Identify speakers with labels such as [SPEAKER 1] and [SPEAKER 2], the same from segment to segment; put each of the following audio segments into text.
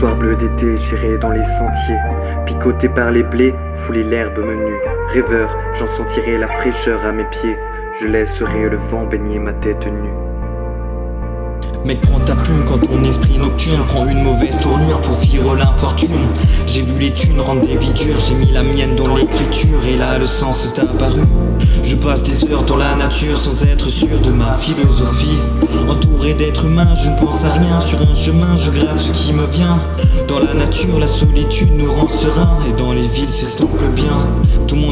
[SPEAKER 1] Soir bleu d'été, j'irai dans les sentiers, picoté par les blés, fouler l'herbe menue. Rêveur, j'en sentirai la fraîcheur à mes pieds, je laisserai le vent baigner ma tête nue.
[SPEAKER 2] Mec prends ta plume quand ton esprit nocturne prend une mauvaise tournure pour vivre l'infortune. J'ai vu les thunes rendre des vies dures, j'ai mis la mienne dans l'écriture et là le sens est apparu. Je passe des heures dans la nature sans être sûr de ma philosophie. Entouré d'êtres humains, je ne pense à rien. Sur un chemin, je gratte ce qui me vient. Dans la nature, la solitude nous rend serein Et dans les villes, s'estompe bien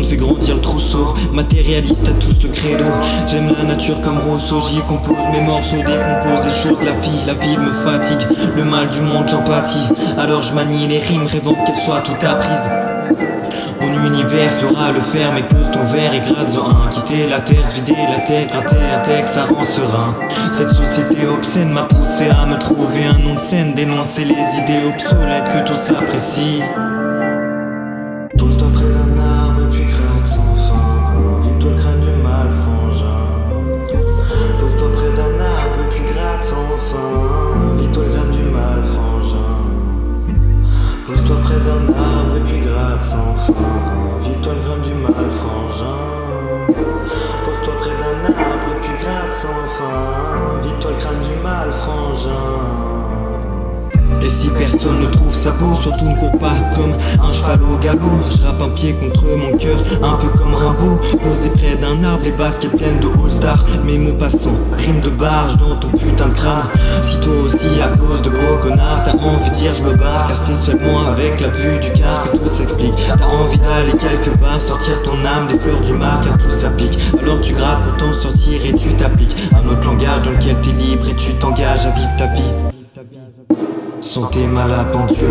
[SPEAKER 2] fait grandir le trousseau. Matérialiste à tous le credo. J'aime la nature comme Rousseau. J'y compose mes morceaux, décompose les choses. La vie, la ville me fatigue. Le mal du monde, j'empathie Alors je manie les rimes, rêvant qu'elles soient toutes apprises. Mon univers sera le fer, mais pose ton verre et gratte-en un. Quitter la terre, se vider la tête, gratter un texte, ça rend serein. Cette société obscène m'a poussé à me trouver un nom de scène Dénoncer les idées obsolètes que
[SPEAKER 3] Pose-toi près sans fin. Vide-toi le crâne du mal, frangin et
[SPEAKER 2] si personne ne trouve sa peau, surtout ne cours pas comme un cheval au galop. Je rappe un pied contre mon cœur, un peu comme Rimbaud. Posé près d'un arbre, les baskets pleines de all-star Mes mots passants, crime de barge dans ton putain de crâne. Si toi aussi à cause de gros connards T'as envie de dire je me barre. Car c'est seulement avec la vue du car que tout s'explique. T'as envie d'aller quelque part, sortir ton âme des fleurs du mal Car tout s'applique, alors tu grattes pour t'en sortir et tu t'appliques. Un autre langage dans lequel t'es Santé mal à pendule.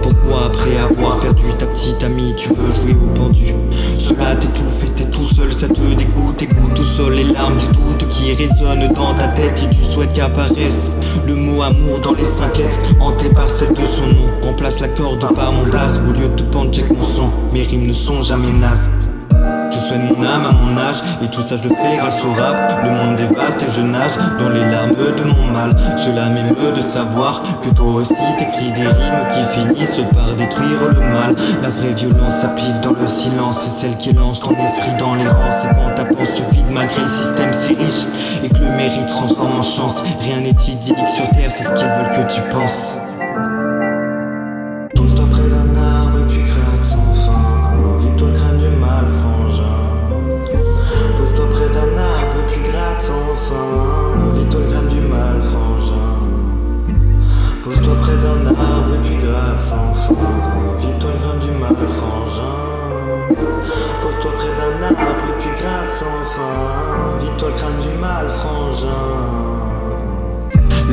[SPEAKER 2] Pourquoi après avoir perdu ta petite amie Tu veux jouer au pendu? Cela t'étouffe et t'es tout seul Ça te dégoûte, écoute au sol Les larmes du doute qui résonnent dans ta tête Et tu souhaites qu'apparaisse Le mot amour dans les cinq lettres Hanté par celle de son nom Remplace la corde par mon blaze. Au lieu de te pendre check mon sang. Mes rimes ne sont jamais nazes soigne mon âme à mon âge. Et tout ça je le fais grâce au rap. Le monde est vaste et je nage dans les larmes de mon mal. Cela m'émeut de savoir que toi aussi t'écris des rimes Qui finissent par détruire le mal. La vraie violence s'applique dans le silence C'est celle qui lance ton esprit dans les rangs C'est quand ta peau se vide malgré le système si riche Et que le mérite transforme en chance Rien n'est idyllique sur terre c'est ce qu'ils veulent que tu penses
[SPEAKER 3] gratte sans fin Vide-toi le crâne du mal, frangin. Pose-toi près d'un arbre et puis gratte sans fin Vide-toi le crâne du mal, frangin. Pose-toi près d'un arbre et puis gratte sans fin Vide-toi le crâne du mal, frangin.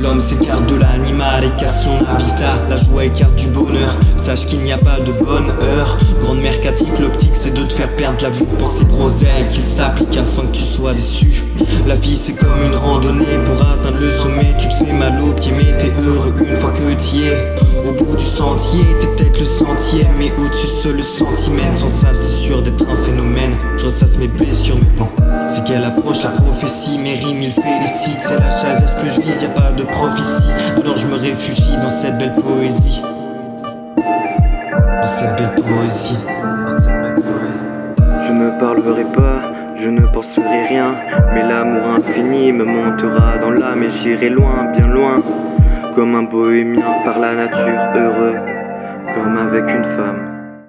[SPEAKER 2] L'homme s'écarte de l'animal et casse son habitat Joie écarte du bonheur, sache qu'il n'y a pas de bonne heure. Grande mercatique, l'optique c'est de te faire perdre la vue Pensée prosaïque, qu'il s'applique afin que tu sois déçu. La vie c'est comme une randonnée, pour atteindre le sommet. Tu te fais mal au pied mais t'es heureux une fois que t'y es. Au bout du sentier, t'es peut-être le centième Mais au-dessus seul le centimètre, sans ça c'est sûr d'être un phénomène. Je ressasse mes blessures, mes plans c'est qu'elle approche la prophétie, mes rimes il félicite. C'est la chasse à ce que je vise, y a pas de prophétie. Alors je me réfugie dans cette belle poésie Dans cette belle poésie.
[SPEAKER 1] Je ne parlerai pas, je ne penserai rien Mais l'amour infini me montera dans l'âme Et j'irai loin, bien loin Comme un bohémien par la nature heureux Comme avec une femme